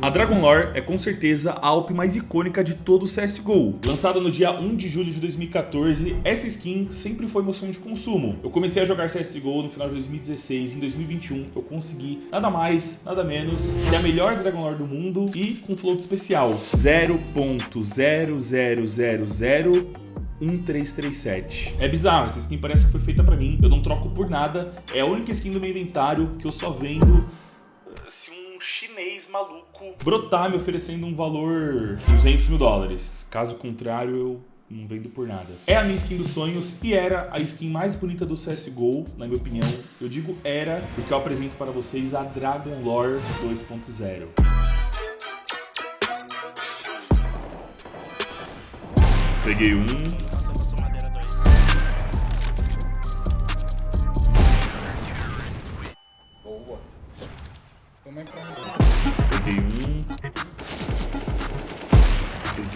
A Dragon Lore é com certeza a Alp mais icônica de todo o CSGO. Lançada no dia 1 de julho de 2014, essa skin sempre foi sonho de consumo. Eu comecei a jogar CSGO no final de 2016, em 2021 eu consegui nada mais, nada menos que a melhor Dragon Lore do mundo e com float especial 0.0000 1337. É bizarro, essa skin parece que foi feita pra mim, eu não troco por nada, é a única skin do meu inventário que eu só vendo se um chinês maluco brotar me oferecendo um valor 200 mil dólares. Caso contrário, eu não vendo por nada. É a minha skin dos sonhos e era a skin mais bonita do CSGO, na minha opinião. Eu digo era, porque eu apresento para vocês a Dragon Lore 2.0. Peguei um.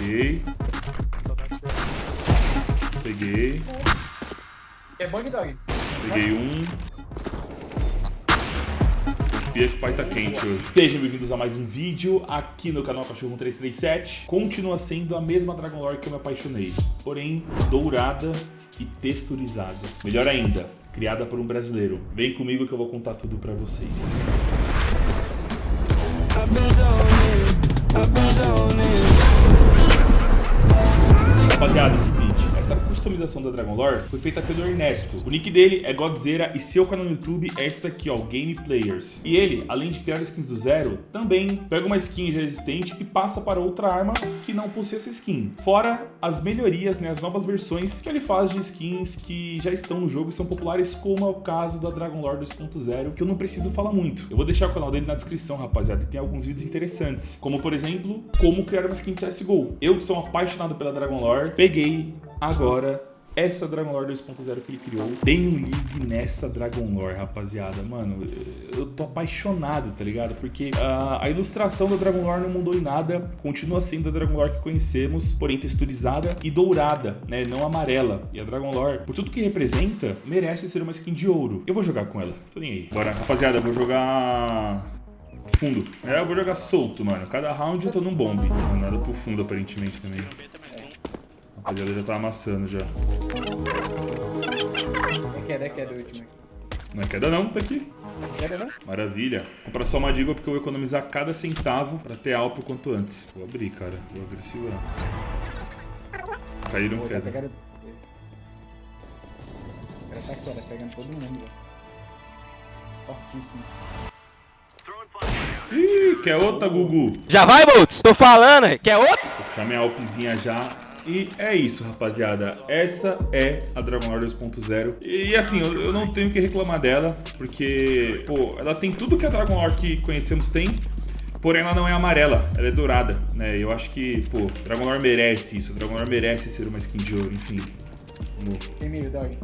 Peguei. Peguei. é bug dog? Peguei um. O pai tá quente hoje. Sejam bem-vindos a mais um vídeo aqui no canal Cachorro 337. Continua sendo a mesma Dragon Lore que eu me apaixonei, porém dourada e texturizada. Melhor ainda, criada por um brasileiro. Vem comigo que eu vou contar tudo pra vocês. É o seguinte, essa customização da Dragon Lore foi feita pelo Ernesto. O nick dele é Godzera e seu canal no YouTube é esse daqui, ó, Game Players. E ele, além de criar skins do zero, também pega uma skin já existente e passa para outra arma que não possui essa skin. Fora as melhorias, né, as novas versões que ele faz de skins que já estão no jogo e são populares, como é o caso da Dragon Lore 2.0, que eu não preciso falar muito. Eu vou deixar o canal dele na descrição, rapaziada, e tem alguns vídeos interessantes, como por exemplo, como criar uma skin de CSGO. Eu que sou um apaixonado pela Dragon Lore, peguei agora essa Dragon Lore 2.0 que ele criou. Tem um ligue nessa Dragon Lore, rapaziada. Mano, eu tô apaixonado, tá ligado? Porque a, a ilustração da Dragon Lore não mudou em nada. Continua sendo a Dragon Lore que conhecemos, porém texturizada e dourada, né? Não amarela. E a Dragon Lore, por tudo que representa, merece ser uma skin de ouro. Eu vou jogar com ela. Tô nem aí. Bora, rapaziada, eu vou jogar fundo. É, eu vou jogar solto, mano. Cada round eu tô num bombe. Nada pro fundo, aparentemente, também. A rapaziada já tá amassando já. É queda, é queda o último. Não é queda não, tá aqui. Queda não? Maravilha. Comprar só uma diga porque eu vou economizar cada centavo pra ter alpo quanto antes. Vou abrir, cara. Vou agressivar. Caíram Pô, tá queda. O cara tá pegando todo mundo. Fortíssimo. Ih, quer outra, Gugu? Já vai, Boltz? Tô falando, quer outro? Vou puxar minha alpzinha já. E é isso, rapaziada. Essa é a Dragon Lore 2.0. E assim, eu, eu não tenho que reclamar dela, porque, pô, ela tem tudo que a Dragon Lore que conhecemos tem, porém ela não é amarela, ela é dourada, né? Eu acho que, pô, Dragon Lore merece isso. Dragon Lore merece ser uma skin de ouro, enfim. Vamos. Tem meio, dog.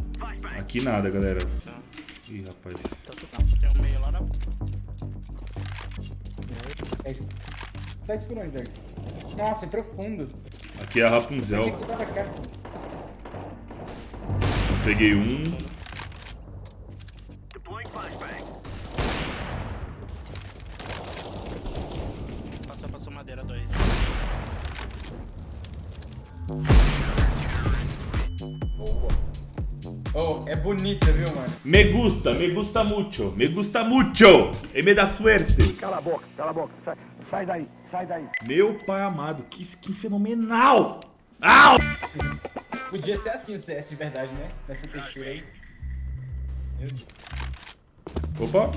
Aqui nada, galera. Ih, rapaz. Tem um meio lá na... Por onde, dog? Nossa, é profundo. Aqui é a Rapunzel. Peguei um. Passou, passou madeira 2. Boa. Oh, é bonita, viu, mano? Me gusta, me gusta mucho, me gusta mucho. E me dá suerte. Cala a boca, cala a boca, sai, sai daí, sai daí. Meu pai amado, que skin fenomenal. Au! Podia ser assim o CS de verdade, né? Nessa textura aí. Meu Deus. Opa.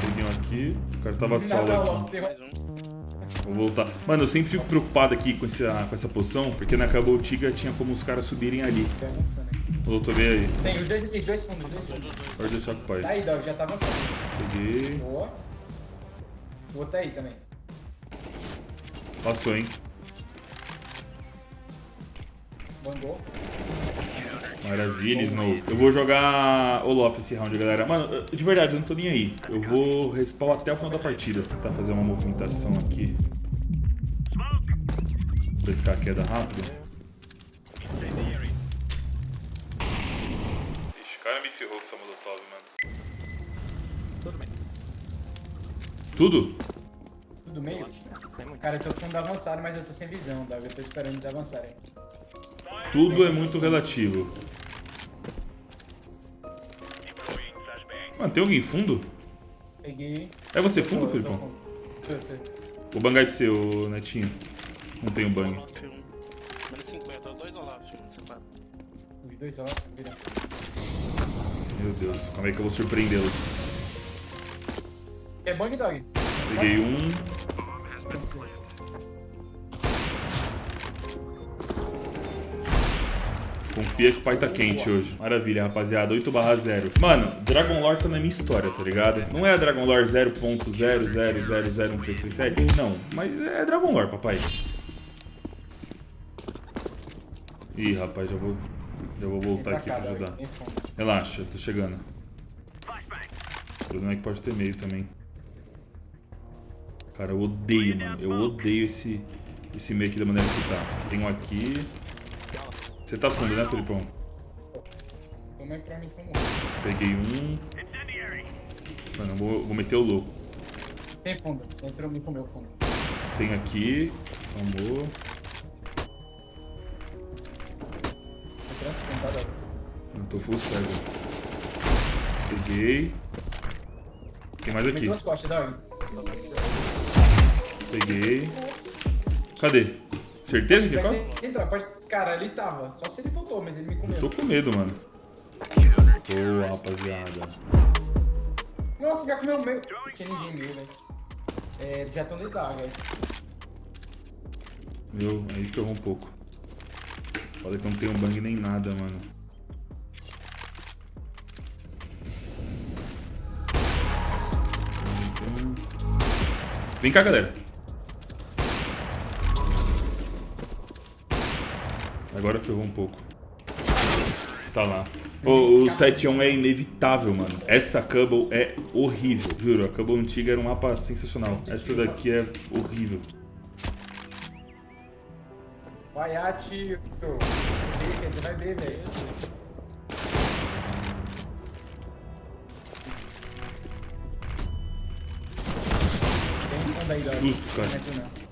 Peguei um aqui. O cara tava solo aqui. um. Vou voltar. Mano, eu sempre fico preocupado aqui com essa, com essa poção, porque na Cabal Tiga tinha como os caras subirem ali. Tá. O doutor veio aí. Tem os dois, os dois fundos, os dois fundos. Pode deixar com o pai. Tá aí, Dog, já tá avançando. Peguei. Boa. O outro tá aí também. Passou, hein? Bangou. Maravilha, Snow. Eu vou jogar Olof esse round, galera. Mano, de verdade, eu não tô nem aí. Eu vou respawn até o final da partida. Tentar fazer uma movimentação aqui. Pescar a queda rápido. Ixi, o cara me ferrou com essa molotov, mano. Tudo. Tudo? do meio. Tem muito. Cara, eu tô fundo avançado, mas eu tô sem visão, Dog. Eu tô esperando eles avançarem. Tudo é muito relativo. Mano, tem alguém fundo? Peguei. É você fundo, tô Filipão? fundo. Tô, tô. Vou bangar pra você, ô Netinho. Não tem um bang. Olaf. Menos 50, dois Olaf, separado. Os dois, ó. Vira. Meu Deus, como é que eu vou surpreendê-los? É bang, Dog? Peguei um. Confia que o pai tá quente hoje. Maravilha, rapaziada. 8 barra 0. Mano, Dragon Lore tá na minha história, tá ligado? Não é a Dragon Lore 0.0000137? Não, mas é Dragon Lore, papai. Ih, rapaz, já vou, já vou voltar aqui pra ajudar. Relaxa, tô chegando. O problema é que pode ter meio também. Cara, eu odeio, mano. Eu odeio esse, esse meio aqui da maneira que tá. Tem um aqui. Você tá fundo, né, Felipão? Toma aí pra mim, fundo. Peguei um. Mano, eu vou, vou meter o louco. Tem fundo. Entrou me comeu fundo. Tem aqui. Amor. Não tô full cego. Peguei. Tem mais Tem aqui. duas costas, Dog. Peguei. Cadê? Certeza que é Pode costa? entrar, pode. Cara, ele tava. Só se ele voltou, mas ele me comeu. Tô com medo, mano. Boa, rapaziada. Nossa, já comeu o meu. Porque ninguém viu, velho. É, já estão deitados, guys. Meu, aí ferrou um pouco. Foda que não tem um bang nem nada, mano. Vem cá, galera. Agora ferrou um pouco. Tá lá. Ô, o 7-1 é inevitável, mano. Essa Cubble é horrível. Juro, a Cubble antiga era um mapa sensacional. Essa daqui é horrível. Vai, Ati. Você vai ver, velho. Tem fundo aí, Dog. Susto, cara.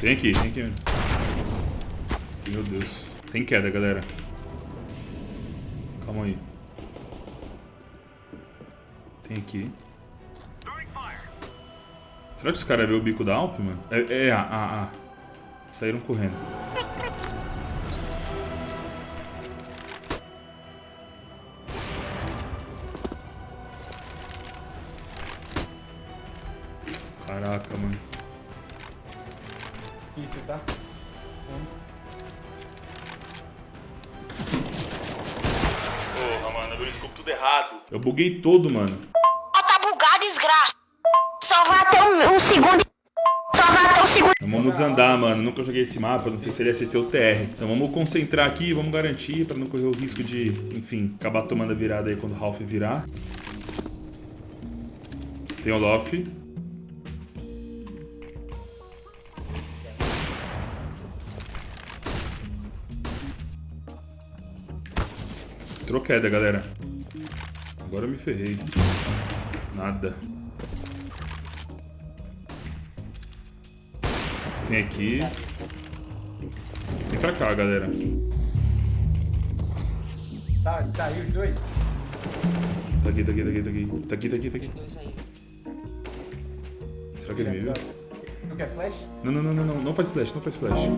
Tem aqui, tem aqui. Meu Deus. Tem queda, galera. Calma aí. Tem aqui. Será que os caras vê o bico da Alp, mano? É, é, ah, ah, ah. Saíram correndo. Porra, mano, abriu o scope tudo errado. Eu buguei todo, mano. tá bugado, desgraça. Só vai até um, um segundo. Só vai até um segundo. Então vamos desandar, mano. Nunca joguei esse mapa, não sei se ele ia ser teu TR. Então vamos concentrar aqui, vamos garantir pra não correr o risco de, enfim, acabar tomando a virada aí quando o Ralph virar. Tem o Loft. Entrou queda, galera. Agora eu me ferrei. Nada. Tem aqui. Vem pra cá, galera. Tá, tá aí os dois? Tá aqui, tá aqui, tá aqui, tá aqui. Tá aqui, tá aqui, tá aqui. Será que ele me viu? Não quer flash? Não, não, não, não, não. Não faz flash, não faz flash.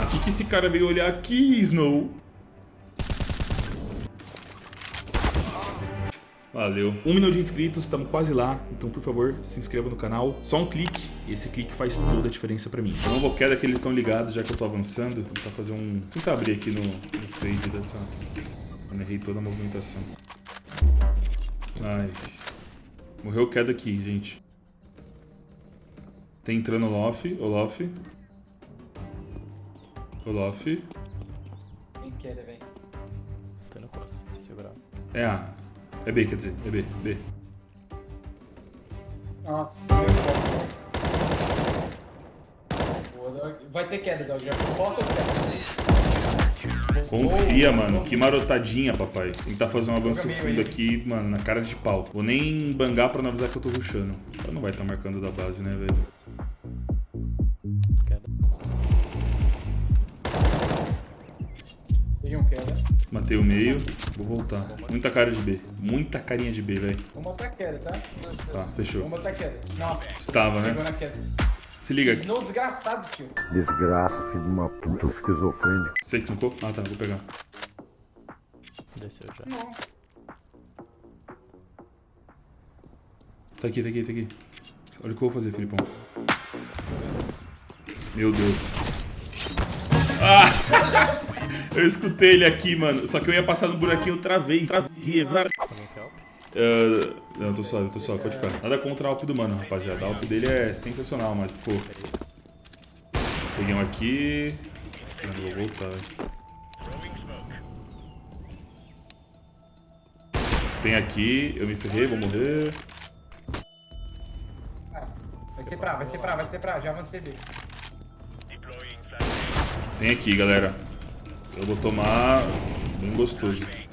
Aqui que esse cara veio olhar aqui, Snow. Valeu. Um milhão de inscritos, estamos quase lá. Então, por favor, se inscreva no canal. Só um clique. E esse clique faz toda a diferença pra mim. Eu vou queda que eles estão ligados, já que eu tô avançando. Vou tentar fazer um... Vou tentar abrir aqui no, no fade dessa... Eu errei toda a movimentação. Ai. Morreu queda aqui, gente. Tem entrando o Lof, o Lof. O Lof. Quem quer, velho? Tô no cross, segurar. É A. É B, quer dizer. É B, B. Nossa. Vai ter queda, Dog. Já bota o queda. Confia, mano. Que marotadinha, papai. Tentar fazer um avanço fundo aqui, mano, na cara de pau. Vou nem bangar pra não avisar que eu tô rushando. Ela não vai estar marcando da base, né, velho? Matei o meio. Vou voltar. Muita cara de B. Muita carinha de B, velho. Vou botar queda, tá? Tá, fechou. Vou botar queda. Nossa, Estava, né? na queda. Se liga aqui. Snow desgraçado, tio. Desgraça, filho de uma puta esquizofrênico. Você que smocou? Ah, tá. Vou pegar. Desceu já. Não. Tá aqui, tá aqui, tá aqui. Olha o que eu vou fazer, Filipão. Meu Deus. Ah! Eu escutei ele aqui, mano. Só que eu ia passar no buraquinho, eu travei. Travei. var- Alguém quer help? Ah, não, tô suave, tô suave, pode ficar. Nada contra a Alp do mano, rapaziada. A Alp dele é sensacional, mas, pô. Peguei um aqui. Não vou voltar. Tem aqui, eu me ferrei, vou morrer. Vai ser pra, vai ser pra, vai ser pra. Já avancei B. Tem aqui, galera. Eu vou tomar bem gostoso. Deixa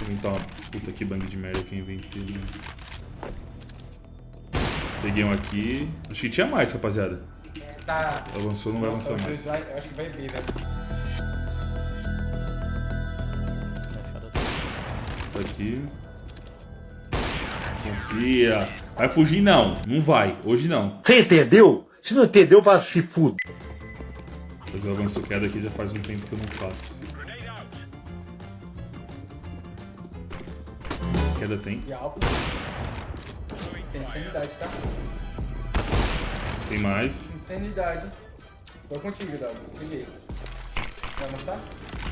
eu inventar uma puta que bang de merda que eu inventei. Né? Peguei um aqui. Acho que tinha mais, rapaziada. Tá. Avançou, não vai Nossa, avançar mais. eu acho que vai B, velho. Tá. Tá aqui. Confia. Vai fugir não. Não vai. Hoje não. Você entendeu? Se não entendeu, vai se fuder. Mas eu avanço queda aqui já faz um tempo que eu não faço. Queda tem. E álcool. Tem sanidade, tá? Tem mais. Insanidade. Tô contigo, Dado. Peguei. Vai avançar?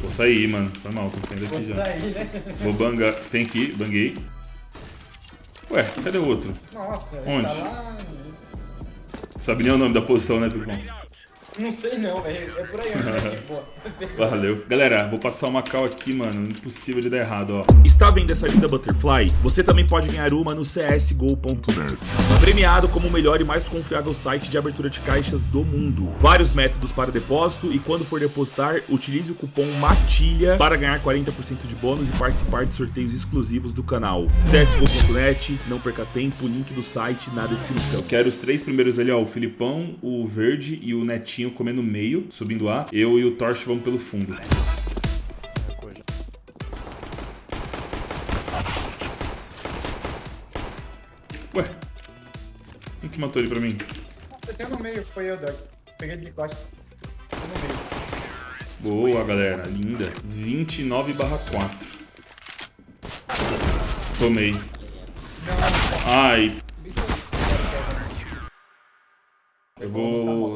Vou sair, mano. Foi mal, tô saindo Vou aqui já. sair, né? Vou bangar. Tem aqui, banguei. Ué, cadê o outro? Nossa, ele Onde? tá lá. Sabe nem o nome da posição, né, Filipão? Não sei não, velho. É por aí aqui. Valeu. Galera, vou passar uma cal aqui, mano. Impossível de dar errado, ó. Está vendo essa linda Butterfly? Você também pode ganhar uma no csgo.net. Premiado como o melhor e mais confiável site de abertura de caixas do mundo. Vários métodos para depósito e quando for depositar, utilize o cupom MATILHA para ganhar 40% de bônus e participar de sorteios exclusivos do canal. csgo.net, não perca tempo, link do site na descrição. Quero os três primeiros ali, ó, o Filipão, o Verde e o Netinho comendo meio, subindo A. Eu e o Torch vamos pelo fundo. Ué, quem que matou ele pra mim? Você tem no meio, foi eu, Doug. Peguei ele de costa. Tô no meio. Boa, galera. Linda. 29 barra 4. Tomei. Ai.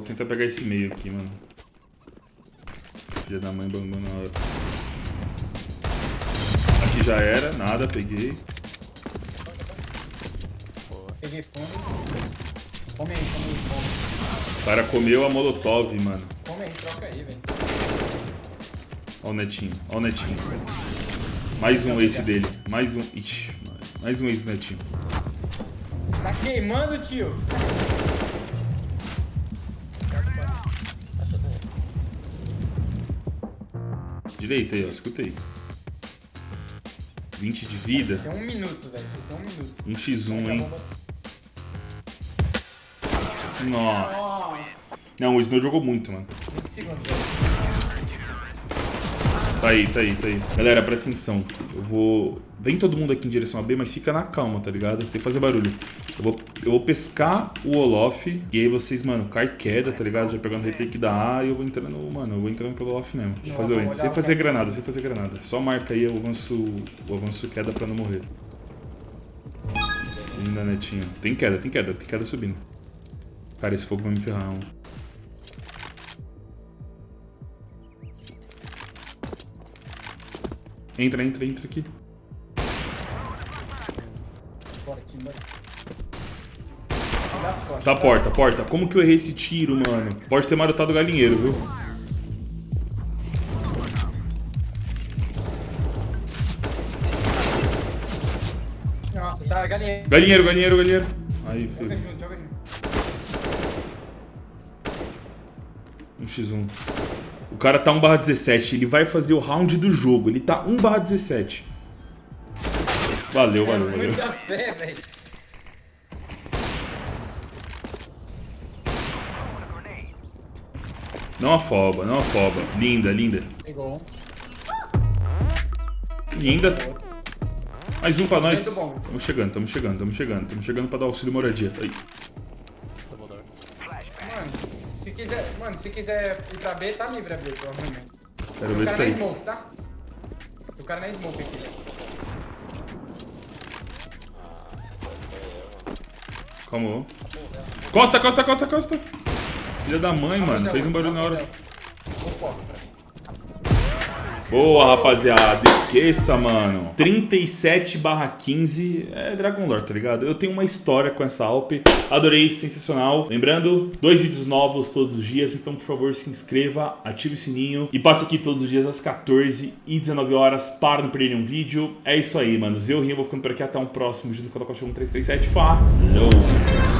Tentar pegar esse meio aqui, mano. Filha da mãe bangou na hora. Aqui já era, nada, peguei. Peguei fundo. Come aí, come aí, come. O cara comeu a molotov, mano. Come aí, troca aí, velho. Ó o netinho, ó o netinho. Mais um ace dele. Mais um. Ixi, mais um ace netinho. Tá queimando, tio. Direita aí, ó, escutei. 20 de vida. Tem um minuto, velho. Tem um minuto. Um x1, hein? Nossa. Não, o Snow jogou muito, mano. 20 segundos. Tá aí, tá aí, tá aí. Galera, presta atenção. Eu vou... Vem todo mundo aqui em direção a B, mas fica na calma, tá ligado? Tem que fazer barulho. Eu vou, eu vou pescar o Olof. E aí vocês, mano, cai queda, tá ligado? Já pegando o retake da A e eu vou entrando... Mano, eu vou entrando pelo Olof mesmo. Vou fazer o olhar Sem fazer granada, sem fazer granada. Só marca aí o avanço, o avanço queda pra não morrer. Linda, netinho. Tem queda, tem queda. Tem queda subindo. Cara, esse fogo vai me ferrar. um. Entra, entra, entra aqui. Bora aqui, bora. Tá, porta, porta. Como que eu errei esse tiro, mano? Pode ter marotado o galinheiro, viu? Nossa, tá galinha. Galinheiro, galinheiro, galinheiro. Aí, Joga filho. junto, joga junto. Um x1. O cara tá 1 17, ele vai fazer o round do jogo. Ele tá 1 17. Valeu, valeu, valeu. Muita fé, velho. Não afoba, não afoba. Linda, linda. Pegou. Linda. Mais um pra nós. Tamo chegando, tamo chegando, tamo chegando. Tamo chegando pra dar auxílio moradia. Aí. Mano, se quiser, mano, se quiser ir pra B, tá livre a B, provavelmente. Quero ver isso na aí. smoke, tá? O cara na smoke aqui. Calma. Costa, costa, costa, costa. Filha da mãe, mano. Fez um barulho na hora. Boa, rapaziada. Esqueça, mano. 37 barra 15 é Dragon Lore, tá ligado? Eu tenho uma história com essa Alp. Adorei, sensacional. Lembrando, dois vídeos novos todos os dias. Então, por favor, se inscreva, ative o sininho. E passe aqui todos os dias às 14 e 19 horas para não perder nenhum vídeo. É isso aí, mano. Eu, Rinho, vou ficando por aqui. Até um próximo vídeo do Cotocot 1337. Falou!